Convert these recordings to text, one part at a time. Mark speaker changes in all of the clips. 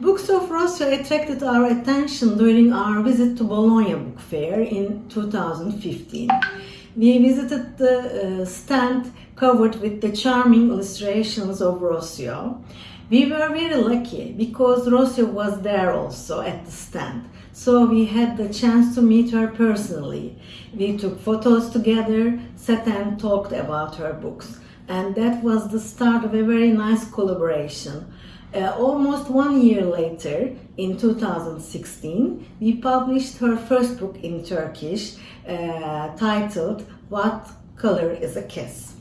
Speaker 1: Books of Rocio attracted our attention during our visit to Bologna Book Fair in 2015. We visited the uh, stand covered with the charming illustrations of Rocio. We were very lucky because Rocio was there also at the stand. So we had the chance to meet her personally. We took photos together, sat and talked about her books. And that was the start of a very nice collaboration. Uh, almost one year later, in 2016, we published her first book in Turkish uh, titled What Color is a Kiss?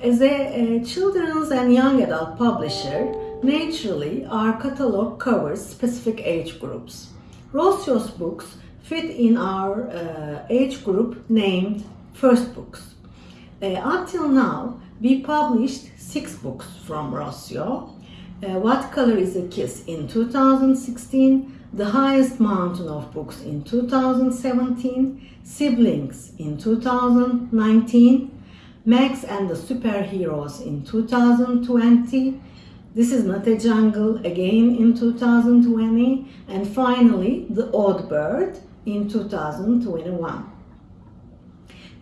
Speaker 1: As a, a children's and young adult publisher, naturally our catalog covers specific age groups. Rocio's books fit in our uh, age group named First Books. Uh, until now, we published six books from Rocio uh, What Color is a Kiss in 2016, The Highest Mountain of Books in 2017, Siblings in 2019, Max and the Superheroes in 2020, This is Not a Jungle again in 2020, and finally The Odd Bird in 2021.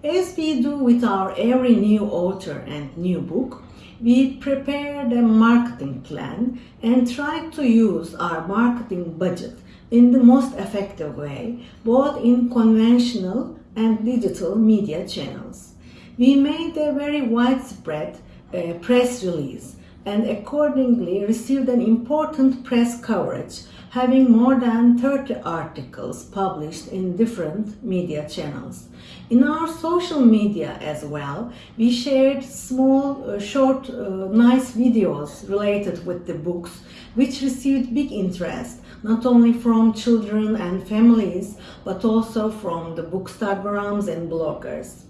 Speaker 1: As we do with our every new author and new book, we prepared a marketing plan and tried to use our marketing budget in the most effective way, both in conventional and digital media channels. We made a very widespread uh, press release and accordingly received an important press coverage having more than 30 articles published in different media channels. In our social media as well, we shared small, uh, short, uh, nice videos related with the books, which received big interest, not only from children and families, but also from the bookstagrams and bloggers.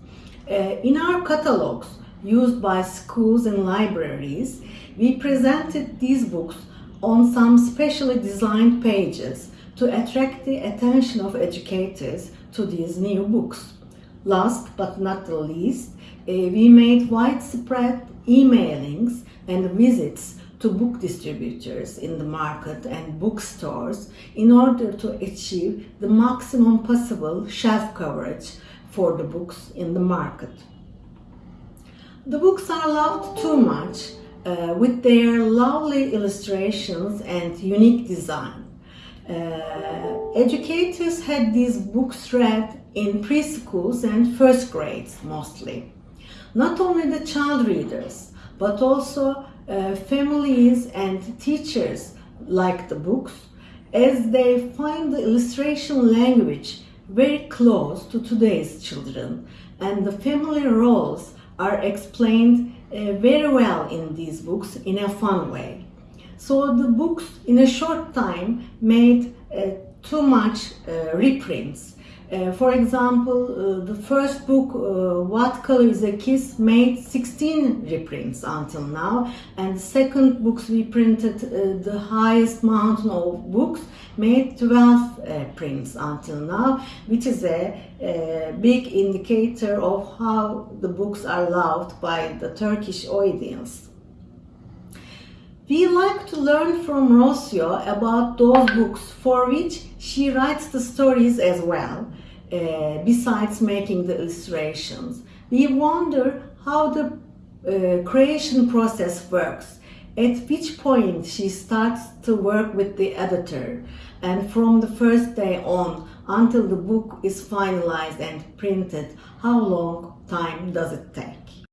Speaker 1: Uh, in our catalogs, used by schools and libraries, we presented these books on some specially designed pages to attract the attention of educators to these new books. Last but not the least, uh, we made widespread emailings and visits to book distributors in the market and bookstores in order to achieve the maximum possible shelf coverage for the books in the market. The books are loved too much uh, with their lovely illustrations and unique design. Uh, educators had these books read in preschools and first grades mostly. Not only the child readers, but also uh, families and teachers like the books as they find the illustration language very close to today's children and the family roles are explained uh, very well in these books in a fun way. So the books in a short time made uh, too much uh, reprints. Uh, for example, uh, the first book, uh, What Color is a Kiss, made 16 reprints until now. And the second books we printed, The Highest Mountain of Books, made 12 prints until now, which is a a big indicator of how the books are loved by the Turkish audience. We like to learn from Rocio about those books for which she writes the stories as well, uh, besides making the illustrations. We wonder how the uh, creation process works, at which point she starts to work with the editor, and from the first day on, until the book is finalized and printed, how long time does it take?